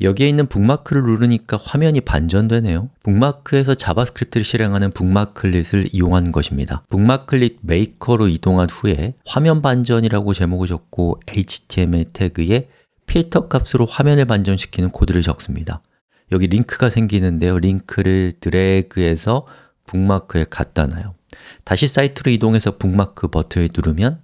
여기에 있는 북마크를 누르니까 화면이 반전되네요. 북마크에서 자바스크립트를 실행하는 bookmarklet을 이용한 것입니다. bookmarklet maker로 이동한 후에 화면 반전이라고 제목을 적고 HTML 태그에 필터 값으로 화면을 반전시키는 코드를 적습니다. 여기 링크가 생기는데요. 링크를 드래그해서 북마크에 갖다 놔요. 다시 사이트로 이동해서 북마크 버튼을 누르면